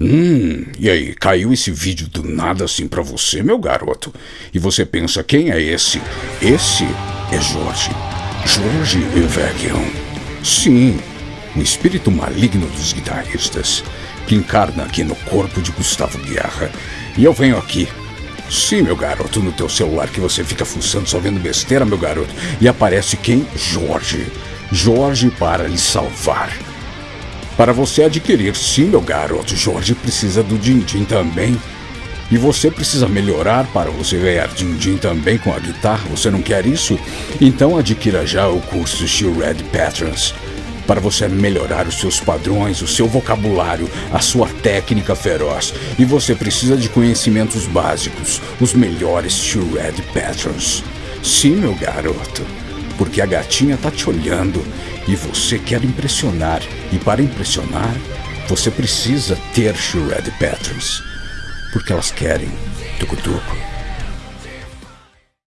Hum, e aí, caiu esse vídeo do nada assim pra você, meu garoto? E você pensa, quem é esse? Esse é Jorge. Jorge Evangelion. Sim, um espírito maligno dos guitarristas, que encarna aqui no corpo de Gustavo Guerra. E eu venho aqui. Sim, meu garoto, no teu celular que você fica fuçando só vendo besteira, meu garoto. E aparece quem? Jorge. Jorge para lhe salvar. Para você adquirir, sim, meu garoto, Jorge precisa do din-din também. E você precisa melhorar para você ganhar din-din também com a guitarra. Você não quer isso? Então adquira já o curso Steel Red Patterns. Para você melhorar os seus padrões, o seu vocabulário, a sua técnica feroz. E você precisa de conhecimentos básicos, os melhores Steel Red Patterns. Sim, meu garoto porque a gatinha tá te olhando e você quer impressionar. E para impressionar, você precisa ter Shred Patterns, porque elas querem tucutuco.